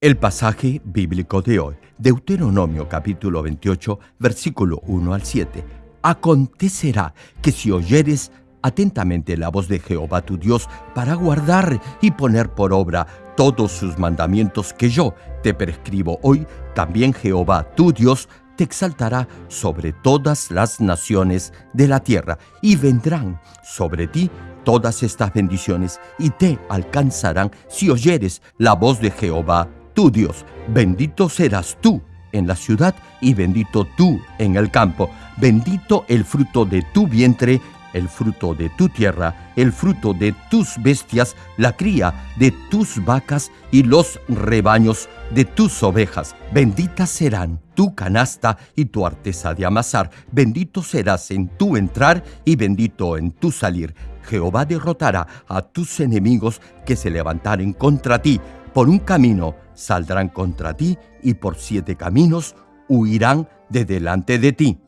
El pasaje bíblico de hoy, Deuteronomio capítulo 28, versículo 1 al 7. Acontecerá que si oyeres atentamente la voz de Jehová tu Dios para guardar y poner por obra todos sus mandamientos que yo te prescribo hoy, también Jehová tu Dios te exaltará sobre todas las naciones de la tierra y vendrán sobre ti todas estas bendiciones y te alcanzarán si oyeres la voz de Jehová Dios. Bendito serás tú en la ciudad y bendito tú en el campo. Bendito el fruto de tu vientre, el fruto de tu tierra, el fruto de tus bestias, la cría de tus vacas y los rebaños de tus ovejas. Benditas serán tu canasta y tu artesa de amasar. Bendito serás en tu entrar y bendito en tu salir. Jehová derrotará a tus enemigos que se levantaren contra ti. Por un camino saldrán contra ti y por siete caminos huirán de delante de ti.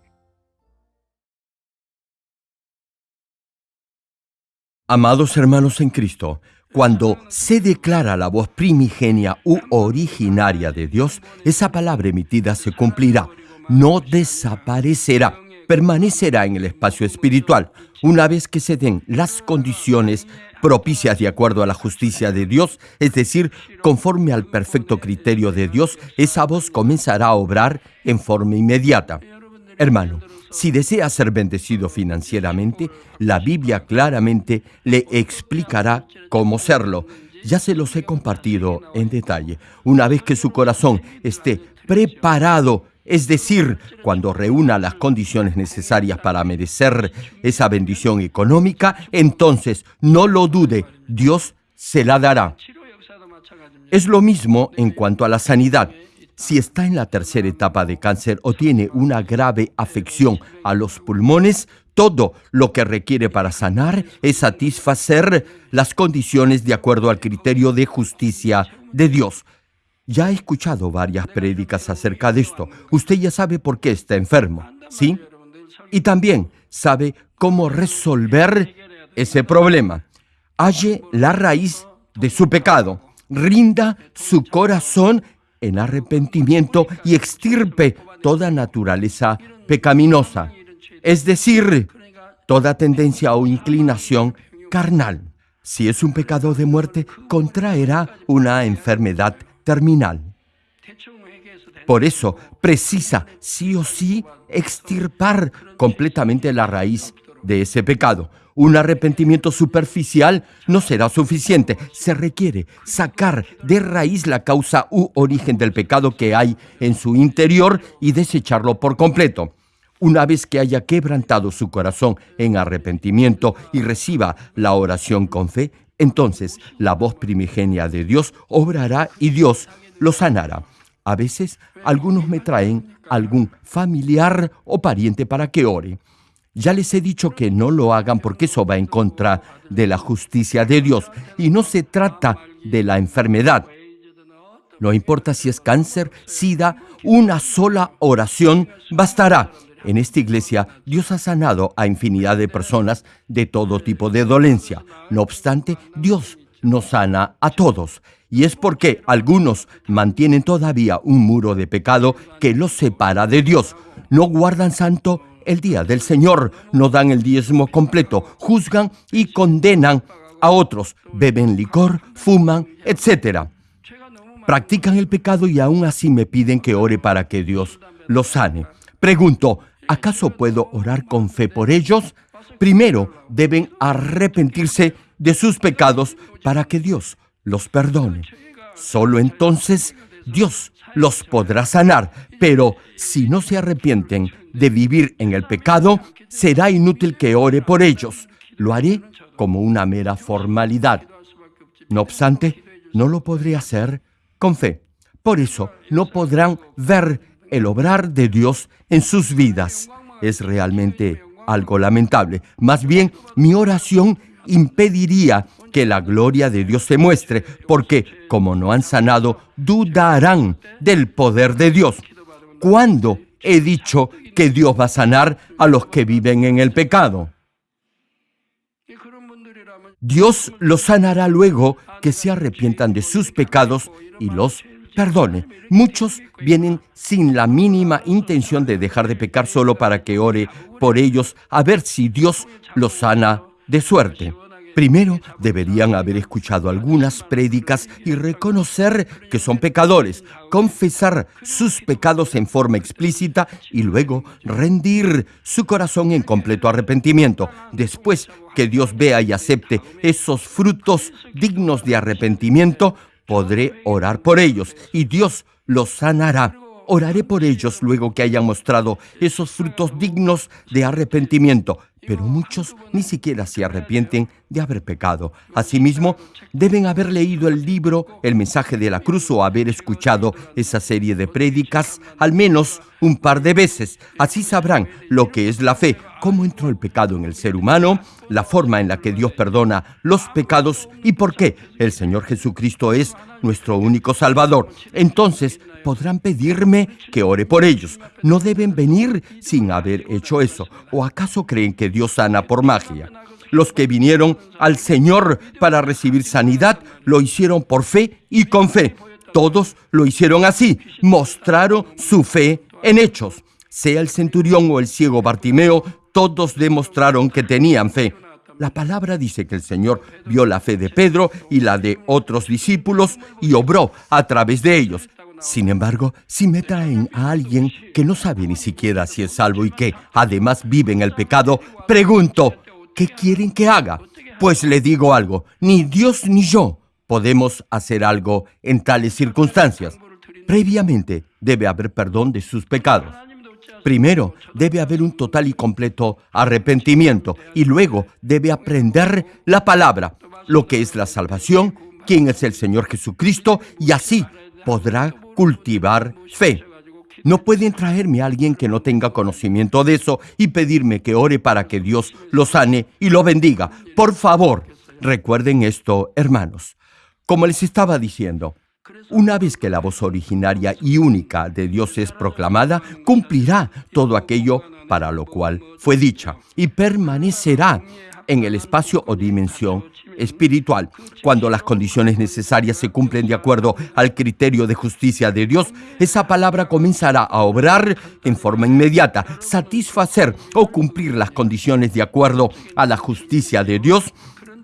Amados hermanos en Cristo, cuando se declara la voz primigenia u originaria de Dios, esa palabra emitida se cumplirá, no desaparecerá, permanecerá en el espacio espiritual, una vez que se den las condiciones propicias de acuerdo a la justicia de Dios, es decir, conforme al perfecto criterio de Dios, esa voz comenzará a obrar en forma inmediata. Hermano, si desea ser bendecido financieramente, la Biblia claramente le explicará cómo serlo. Ya se los he compartido en detalle. Una vez que su corazón esté preparado es decir, cuando reúna las condiciones necesarias para merecer esa bendición económica, entonces no lo dude, Dios se la dará. Es lo mismo en cuanto a la sanidad. Si está en la tercera etapa de cáncer o tiene una grave afección a los pulmones, todo lo que requiere para sanar es satisfacer las condiciones de acuerdo al criterio de justicia de Dios. Ya he escuchado varias prédicas acerca de esto. Usted ya sabe por qué está enfermo, ¿sí? Y también sabe cómo resolver ese problema. Halle la raíz de su pecado. Rinda su corazón en arrepentimiento y extirpe toda naturaleza pecaminosa, es decir, toda tendencia o inclinación carnal. Si es un pecado de muerte, contraerá una enfermedad terminal. Por eso precisa sí o sí extirpar completamente la raíz de ese pecado. Un arrepentimiento superficial no será suficiente. Se requiere sacar de raíz la causa u origen del pecado que hay en su interior y desecharlo por completo. Una vez que haya quebrantado su corazón en arrepentimiento y reciba la oración con fe, entonces la voz primigenia de Dios obrará y Dios lo sanará. A veces algunos me traen algún familiar o pariente para que ore. Ya les he dicho que no lo hagan porque eso va en contra de la justicia de Dios y no se trata de la enfermedad. No importa si es cáncer, sida, una sola oración bastará en esta iglesia, Dios ha sanado a infinidad de personas de todo tipo de dolencia. No obstante, Dios nos sana a todos. Y es porque algunos mantienen todavía un muro de pecado que los separa de Dios. No guardan santo el día del Señor, no dan el diezmo completo, juzgan y condenan a otros, beben licor, fuman, etc. Practican el pecado y aún así me piden que ore para que Dios los sane. Pregunto, ¿acaso puedo orar con fe por ellos? Primero deben arrepentirse de sus pecados para que Dios los perdone. Solo entonces Dios los podrá sanar, pero si no se arrepienten de vivir en el pecado, será inútil que ore por ellos. Lo haré como una mera formalidad. No obstante, no lo podré hacer con fe. Por eso no podrán ver el obrar de Dios en sus vidas. Es realmente algo lamentable. Más bien, mi oración impediría que la gloria de Dios se muestre, porque como no han sanado, dudarán del poder de Dios. ¿Cuándo he dicho que Dios va a sanar a los que viven en el pecado? Dios los sanará luego que se arrepientan de sus pecados y los perdone. Muchos vienen sin la mínima intención de dejar de pecar solo para que ore por ellos a ver si Dios los sana de suerte. Primero deberían haber escuchado algunas prédicas y reconocer que son pecadores, confesar sus pecados en forma explícita y luego rendir su corazón en completo arrepentimiento. Después que Dios vea y acepte esos frutos dignos de arrepentimiento, podré orar por ellos y Dios los sanará. Oraré por ellos luego que hayan mostrado esos frutos dignos de arrepentimiento pero muchos ni siquiera se arrepienten de haber pecado. Asimismo, deben haber leído el libro El mensaje de la cruz o haber escuchado esa serie de prédicas al menos un par de veces. Así sabrán lo que es la fe, cómo entró el pecado en el ser humano, la forma en la que Dios perdona los pecados y por qué el Señor Jesucristo es nuestro único Salvador. Entonces podrán pedirme que ore por ellos. No deben venir sin haber hecho eso. ¿O acaso creen que Dios sana por magia? Los que vinieron al Señor para recibir sanidad lo hicieron por fe y con fe. Todos lo hicieron así, mostraron su fe en hechos. Sea el centurión o el ciego Bartimeo, todos demostraron que tenían fe. La palabra dice que el Señor vio la fe de Pedro y la de otros discípulos y obró a través de ellos. Sin embargo, si me traen a alguien que no sabe ni siquiera si es salvo y que además vive en el pecado, pregunto, ¿qué quieren que haga? Pues le digo algo, ni Dios ni yo podemos hacer algo en tales circunstancias. Previamente debe haber perdón de sus pecados. Primero debe haber un total y completo arrepentimiento y luego debe aprender la palabra, lo que es la salvación, quién es el Señor Jesucristo y así podrá cultivar fe. No pueden traerme a alguien que no tenga conocimiento de eso y pedirme que ore para que Dios lo sane y lo bendiga. Por favor, recuerden esto, hermanos. Como les estaba diciendo, una vez que la voz originaria y única de Dios es proclamada, cumplirá todo aquello para lo cual fue dicha y permanecerá en el espacio o dimensión espiritual. Cuando las condiciones necesarias se cumplen de acuerdo al criterio de justicia de Dios, esa palabra comenzará a obrar en forma inmediata, satisfacer o cumplir las condiciones de acuerdo a la justicia de Dios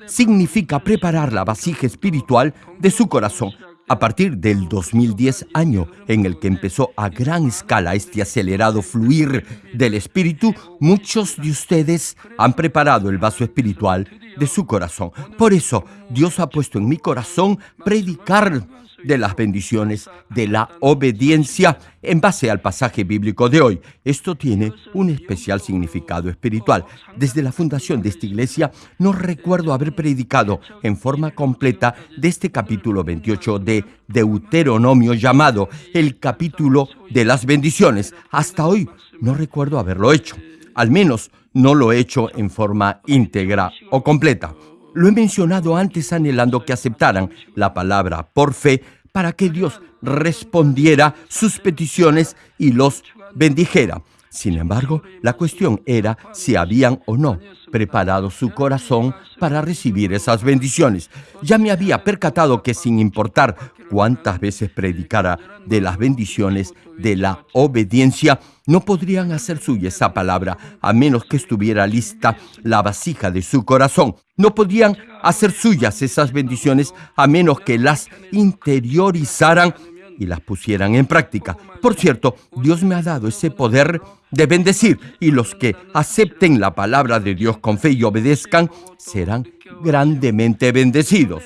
significa preparar la vasija espiritual de su corazón a partir del 2010 año en el que empezó a gran escala este acelerado fluir del espíritu, muchos de ustedes han preparado el vaso espiritual de su corazón. Por eso Dios ha puesto en mi corazón predicar de las bendiciones de la obediencia en base al pasaje bíblico de hoy. Esto tiene un especial significado espiritual. Desde la fundación de esta iglesia no recuerdo haber predicado en forma completa de este capítulo 28 de Deuteronomio llamado el capítulo de las bendiciones. Hasta hoy no recuerdo haberlo hecho. Al menos no lo he hecho en forma íntegra o completa. Lo he mencionado antes anhelando que aceptaran la palabra por fe para que Dios respondiera sus peticiones y los bendijera. Sin embargo, la cuestión era si habían o no preparado su corazón para recibir esas bendiciones. Ya me había percatado que sin importar cuántas veces predicara de las bendiciones de la obediencia, no podrían hacer suya esa palabra a menos que estuviera lista la vasija de su corazón. No podían hacer suyas esas bendiciones a menos que las interiorizaran y las pusieran en práctica. Por cierto, Dios me ha dado ese poder de bendecir y los que acepten la palabra de Dios con fe y obedezcan serán grandemente bendecidos.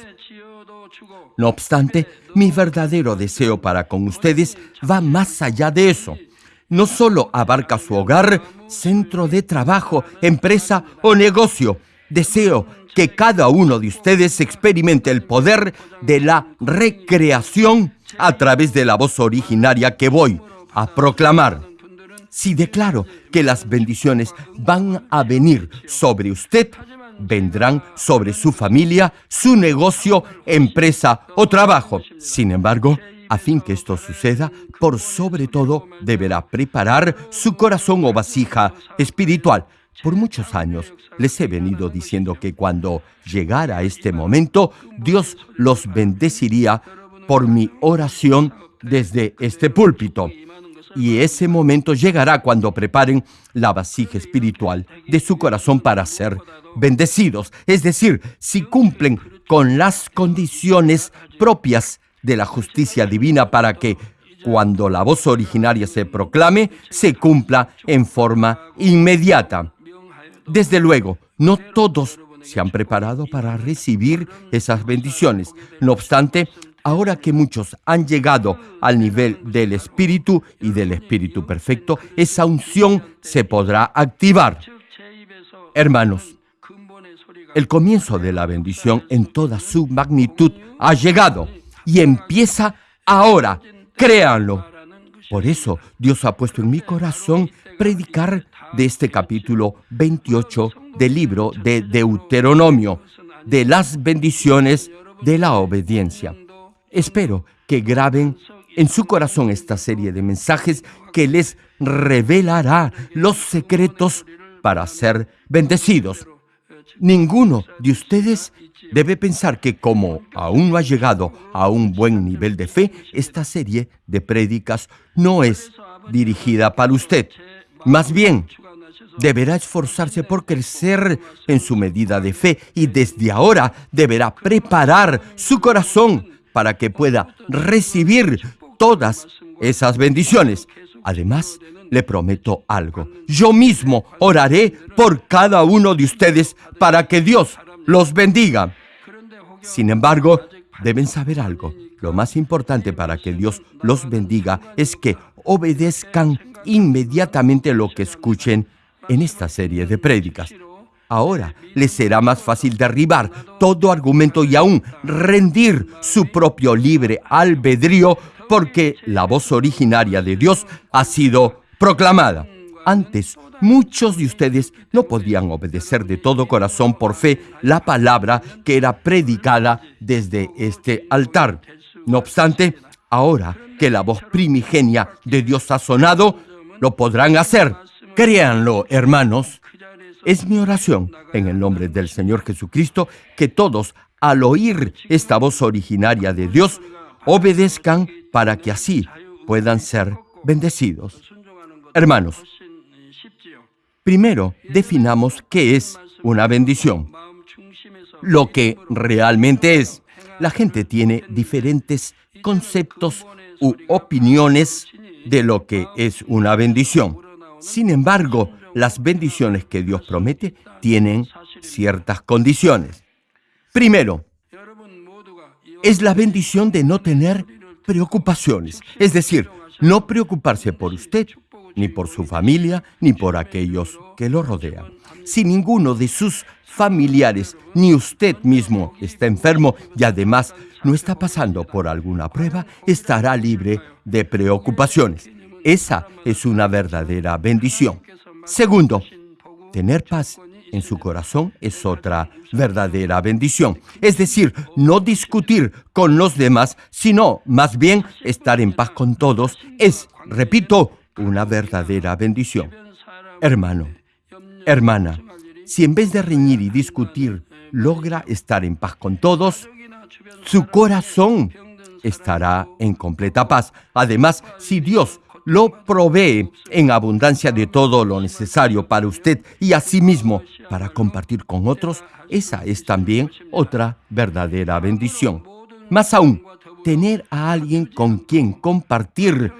No obstante, mi verdadero deseo para con ustedes va más allá de eso. No solo abarca su hogar, centro de trabajo, empresa o negocio. Deseo que cada uno de ustedes experimente el poder de la recreación a través de la voz originaria que voy a proclamar. Si declaro que las bendiciones van a venir sobre usted, vendrán sobre su familia, su negocio, empresa o trabajo. Sin embargo, a fin que esto suceda, por sobre todo deberá preparar su corazón o vasija espiritual. Por muchos años les he venido diciendo que cuando llegara este momento, Dios los bendeciría por mi oración desde este púlpito. Y ese momento llegará cuando preparen la vasija espiritual de su corazón para ser bendecidos. Es decir, si cumplen con las condiciones propias de la justicia divina para que cuando la voz originaria se proclame, se cumpla en forma inmediata. Desde luego, no todos se han preparado para recibir esas bendiciones. No obstante, ahora que muchos han llegado al nivel del Espíritu y del Espíritu perfecto, esa unción se podrá activar. Hermanos, el comienzo de la bendición en toda su magnitud ha llegado y empieza ahora. Créanlo. Por eso Dios ha puesto en mi corazón predicar de este capítulo 28 del libro de Deuteronomio, de las bendiciones de la obediencia. Espero que graben en su corazón esta serie de mensajes que les revelará los secretos para ser bendecidos. Ninguno de ustedes debe pensar que como aún no ha llegado a un buen nivel de fe, esta serie de prédicas no es dirigida para usted. Más bien, deberá esforzarse por crecer en su medida de fe y desde ahora deberá preparar su corazón para que pueda recibir todas esas bendiciones. Además, le prometo algo. Yo mismo oraré por cada uno de ustedes para que Dios los bendiga. Sin embargo, deben saber algo. Lo más importante para que Dios los bendiga es que obedezcan inmediatamente lo que escuchen en esta serie de prédicas. Ahora les será más fácil derribar todo argumento y aún rendir su propio libre albedrío porque la voz originaria de Dios ha sido proclamada. Antes, muchos de ustedes no podían obedecer de todo corazón por fe la palabra que era predicada desde este altar. No obstante, ahora que la voz primigenia de Dios ha sonado, lo podrán hacer. Créanlo, hermanos. Es mi oración, en el nombre del Señor Jesucristo, que todos, al oír esta voz originaria de Dios, obedezcan para que así puedan ser bendecidos. Hermanos, primero definamos qué es una bendición. Lo que realmente es. La gente tiene diferentes conceptos u opiniones de lo que es una bendición. Sin embargo, las bendiciones que Dios promete tienen ciertas condiciones. Primero, es la bendición de no tener preocupaciones, es decir, no preocuparse por usted, ni por su familia, ni por aquellos que lo rodean. Si ninguno de sus familiares ni usted mismo está enfermo y además no está pasando por alguna prueba, estará libre de preocupaciones. Esa es una verdadera bendición. Segundo, tener paz en su corazón es otra verdadera bendición. Es decir, no discutir con los demás, sino más bien estar en paz con todos es, repito, una verdadera bendición. Hermano, hermana, si en vez de reñir y discutir logra estar en paz con todos, su corazón estará en completa paz. Además, si Dios lo provee en abundancia de todo lo necesario para usted y asimismo para compartir con otros, esa es también otra verdadera bendición. Más aún, tener a alguien con quien compartir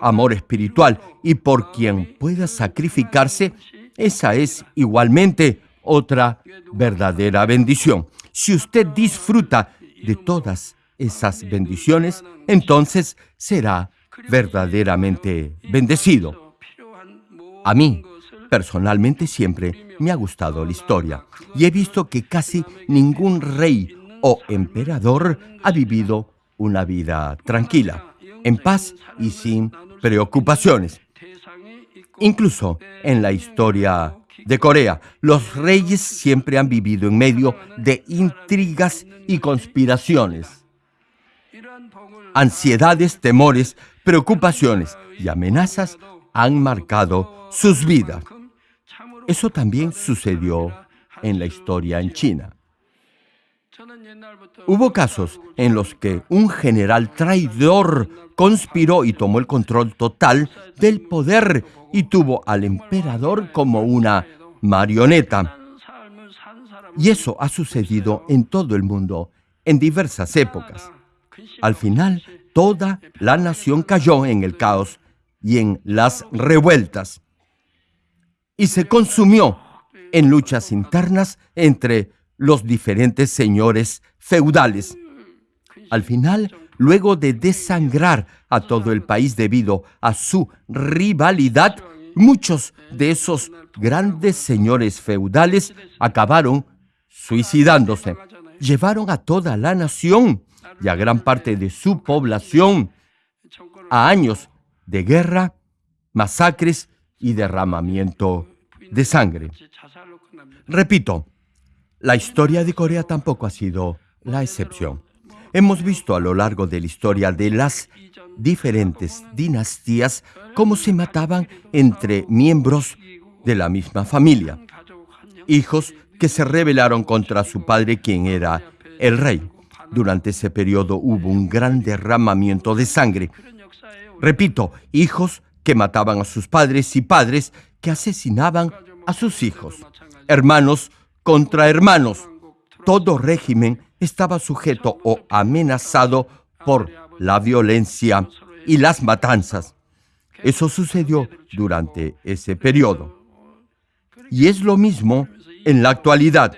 amor espiritual y por quien pueda sacrificarse, esa es igualmente otra verdadera bendición. Si usted disfruta de todas esas bendiciones, entonces será verdaderamente bendecido. A mí, personalmente, siempre me ha gustado la historia y he visto que casi ningún rey o emperador ha vivido una vida tranquila, en paz y sin preocupaciones. Incluso en la historia de Corea, los reyes siempre han vivido en medio de intrigas y conspiraciones. Ansiedades, temores, preocupaciones y amenazas han marcado sus vidas. Eso también sucedió en la historia en China. Hubo casos en los que un general traidor conspiró y tomó el control total del poder y tuvo al emperador como una marioneta. Y eso ha sucedido en todo el mundo, en diversas épocas. Al final, toda la nación cayó en el caos y en las revueltas y se consumió en luchas internas entre los diferentes señores feudales. Al final, luego de desangrar a todo el país debido a su rivalidad, muchos de esos grandes señores feudales acabaron suicidándose. Llevaron a toda la nación y a gran parte de su población a años de guerra, masacres y derramamiento de sangre. Repito, la historia de Corea tampoco ha sido la excepción. Hemos visto a lo largo de la historia de las diferentes dinastías cómo se mataban entre miembros de la misma familia. Hijos que se rebelaron contra su padre, quien era el rey. Durante ese periodo hubo un gran derramamiento de sangre. Repito, hijos que mataban a sus padres y padres que asesinaban a sus hijos. Hermanos contra hermanos. Todo régimen estaba sujeto o amenazado por la violencia y las matanzas. Eso sucedió durante ese periodo. Y es lo mismo en la actualidad.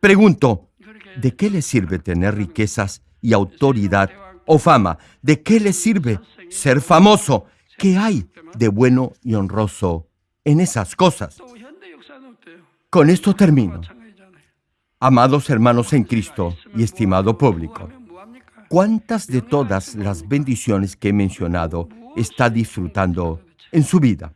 Pregunto, ¿de qué le sirve tener riquezas y autoridad o fama? ¿De qué le sirve ser famoso? ¿Qué hay de bueno y honroso en esas cosas? Con esto termino. Amados hermanos en Cristo y estimado público, ¿cuántas de todas las bendiciones que he mencionado está disfrutando en su vida?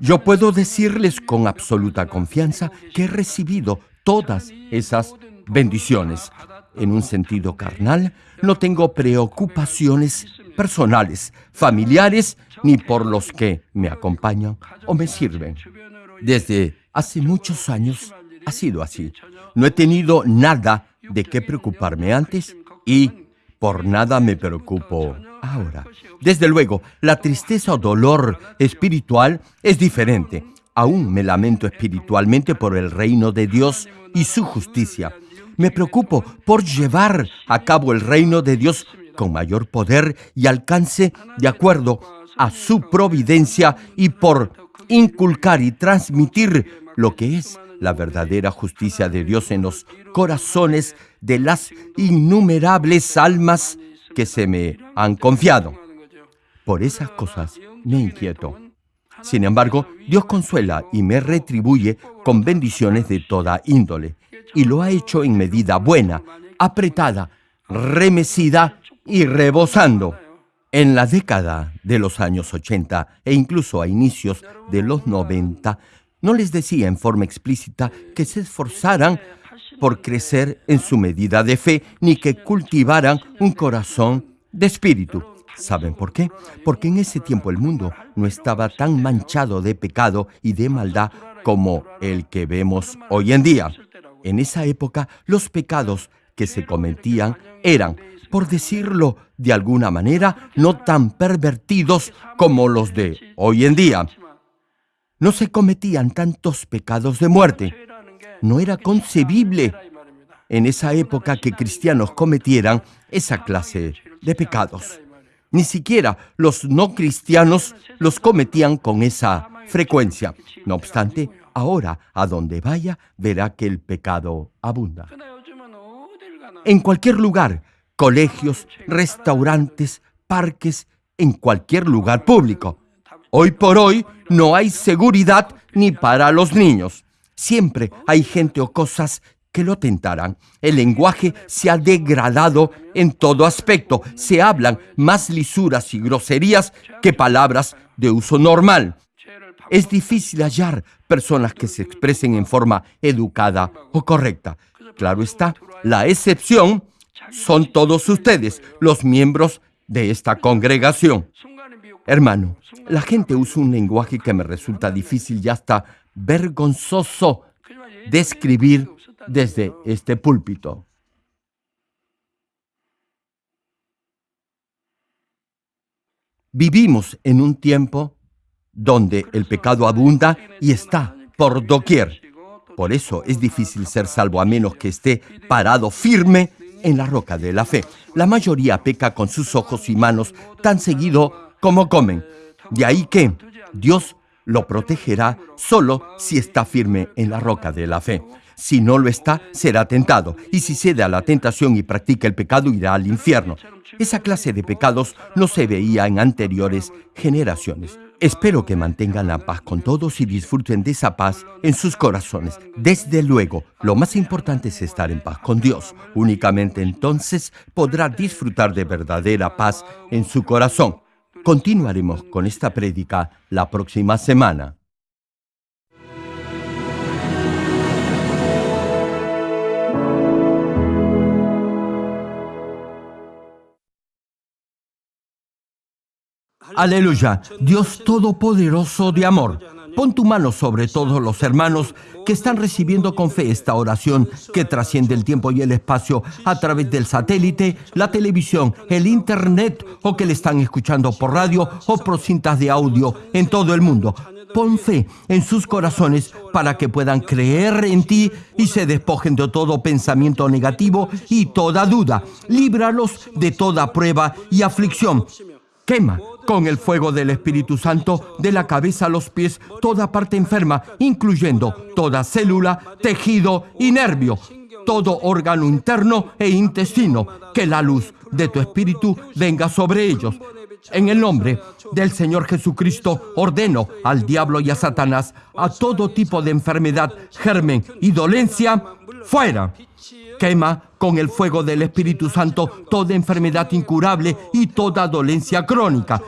Yo puedo decirles con absoluta confianza que he recibido todas esas bendiciones. En un sentido carnal, no tengo preocupaciones personales, familiares, ni por los que me acompañan o me sirven. Desde hace muchos años ha sido así. No he tenido nada de qué preocuparme antes y por nada me preocupo ahora. Desde luego, la tristeza o dolor espiritual es diferente. Aún me lamento espiritualmente por el reino de Dios y su justicia. Me preocupo por llevar a cabo el reino de Dios con mayor poder y alcance de acuerdo a su providencia y por inculcar y transmitir lo que es la verdadera justicia de Dios en los corazones de las innumerables almas que se me han confiado. Por esas cosas me inquieto. Sin embargo, Dios consuela y me retribuye con bendiciones de toda índole, y lo ha hecho en medida buena, apretada, remecida y rebosando. En la década de los años 80 e incluso a inicios de los 90, no les decía en forma explícita que se esforzaran por crecer en su medida de fe, ni que cultivaran un corazón de espíritu. ¿Saben por qué? Porque en ese tiempo el mundo no estaba tan manchado de pecado y de maldad como el que vemos hoy en día. En esa época los pecados que se cometían eran por decirlo de alguna manera, no tan pervertidos como los de hoy en día. No se cometían tantos pecados de muerte. No era concebible en esa época que cristianos cometieran esa clase de pecados. Ni siquiera los no cristianos los cometían con esa frecuencia. No obstante, ahora a donde vaya verá que el pecado abunda. En cualquier lugar colegios, restaurantes, parques, en cualquier lugar público. Hoy por hoy no hay seguridad ni para los niños. Siempre hay gente o cosas que lo tentarán. El lenguaje se ha degradado en todo aspecto. Se hablan más lisuras y groserías que palabras de uso normal. Es difícil hallar personas que se expresen en forma educada o correcta. Claro está, la excepción son todos ustedes, los miembros de esta congregación. Hermano, la gente usa un lenguaje que me resulta difícil y hasta vergonzoso describir desde este púlpito. Vivimos en un tiempo donde el pecado abunda y está por doquier. Por eso es difícil ser salvo a menos que esté parado firme en la roca de la fe. La mayoría peca con sus ojos y manos tan seguido como comen. De ahí que Dios lo protegerá solo si está firme en la roca de la fe. Si no lo está, será tentado, y si cede a la tentación y practica el pecado, irá al infierno. Esa clase de pecados no se veía en anteriores generaciones. Espero que mantengan la paz con todos y disfruten de esa paz en sus corazones. Desde luego, lo más importante es estar en paz con Dios. Únicamente entonces podrá disfrutar de verdadera paz en su corazón. Continuaremos con esta prédica la próxima semana. Aleluya, Dios Todopoderoso de amor. Pon tu mano sobre todos los hermanos que están recibiendo con fe esta oración que trasciende el tiempo y el espacio a través del satélite, la televisión, el internet o que le están escuchando por radio o por cintas de audio en todo el mundo. Pon fe en sus corazones para que puedan creer en ti y se despojen de todo pensamiento negativo y toda duda. Líbralos de toda prueba y aflicción. Quema con el fuego del Espíritu Santo de la cabeza a los pies toda parte enferma, incluyendo toda célula, tejido y nervio, todo órgano interno e intestino, que la luz de tu Espíritu venga sobre ellos. En el nombre del Señor Jesucristo ordeno al diablo y a Satanás a todo tipo de enfermedad, germen y dolencia, fuera. Quema con el fuego del Espíritu Santo toda enfermedad incurable y toda dolencia crónica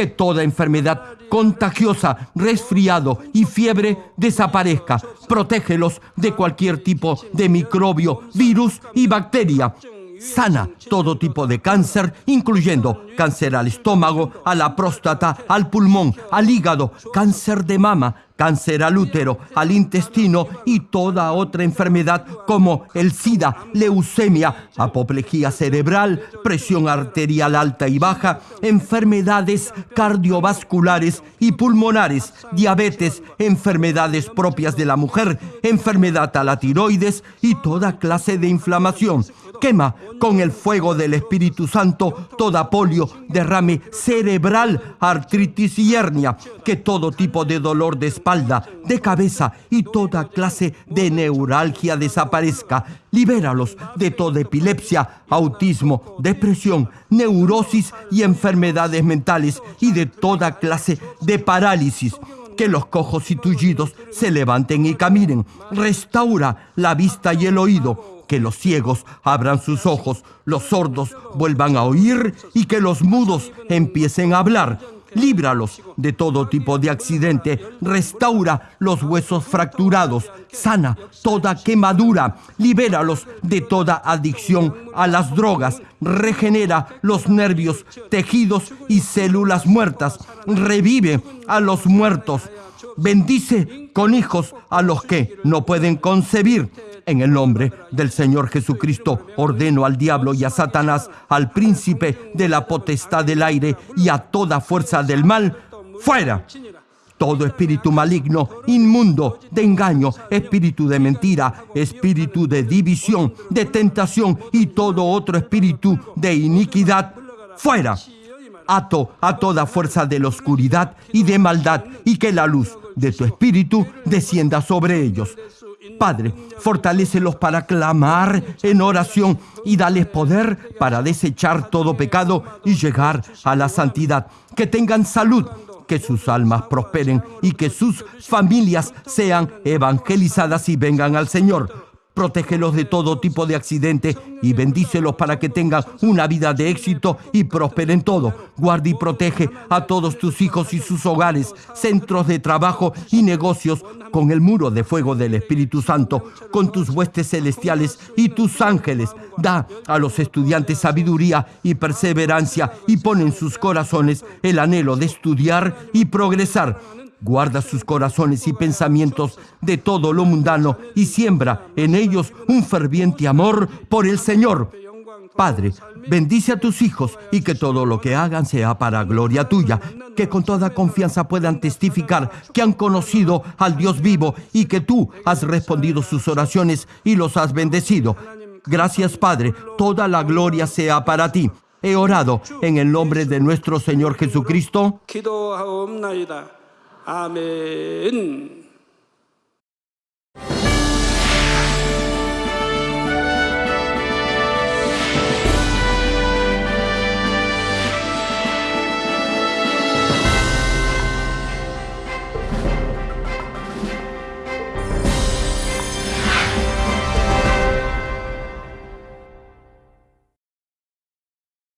que toda enfermedad contagiosa, resfriado y fiebre desaparezca. Protégelos de cualquier tipo de microbio, virus y bacteria. Sana todo tipo de cáncer, incluyendo cáncer al estómago, a la próstata, al pulmón, al hígado, cáncer de mama, cáncer al útero, al intestino y toda otra enfermedad como el SIDA, leucemia, apoplejía cerebral, presión arterial alta y baja, enfermedades cardiovasculares y pulmonares, diabetes, enfermedades propias de la mujer, enfermedad a la tiroides y toda clase de inflamación. Quema con el fuego del Espíritu Santo toda polio, derrame cerebral, artritis y hernia, que todo tipo de dolor de espalda, de cabeza y toda clase de neuralgia desaparezca. Libéralos de toda epilepsia, autismo, depresión, neurosis y enfermedades mentales y de toda clase de parálisis que los cojos y tullidos se levanten y caminen. Restaura la vista y el oído que los ciegos abran sus ojos, los sordos vuelvan a oír y que los mudos empiecen a hablar. Líbralos de todo tipo de accidente, restaura los huesos fracturados, sana toda quemadura, libéralos de toda adicción a las drogas, regenera los nervios, tejidos y células muertas, revive a los muertos, bendice con hijos a los que no pueden concebir en el nombre del Señor Jesucristo ordeno al diablo y a Satanás, al príncipe de la potestad del aire y a toda fuerza del mal, fuera. Todo espíritu maligno, inmundo, de engaño, espíritu de mentira, espíritu de división, de tentación y todo otro espíritu de iniquidad, fuera. Ato a toda fuerza de la oscuridad y de maldad y que la luz de tu espíritu descienda sobre ellos. Padre, fortalécelos para clamar en oración y dales poder para desechar todo pecado y llegar a la santidad. Que tengan salud, que sus almas prosperen y que sus familias sean evangelizadas y vengan al Señor. Protégelos de todo tipo de accidente y bendícelos para que tengan una vida de éxito y prosperen todo. Guarda y protege a todos tus hijos y sus hogares, centros de trabajo y negocios con el muro de fuego del Espíritu Santo, con tus huestes celestiales y tus ángeles. Da a los estudiantes sabiduría y perseverancia y pon en sus corazones el anhelo de estudiar y progresar Guarda sus corazones y pensamientos de todo lo mundano y siembra en ellos un ferviente amor por el Señor. Padre, bendice a tus hijos y que todo lo que hagan sea para gloria tuya, que con toda confianza puedan testificar que han conocido al Dios vivo y que tú has respondido sus oraciones y los has bendecido. Gracias Padre, toda la gloria sea para ti. He orado en el nombre de nuestro Señor Jesucristo. 기도하옵나이다. 아멘.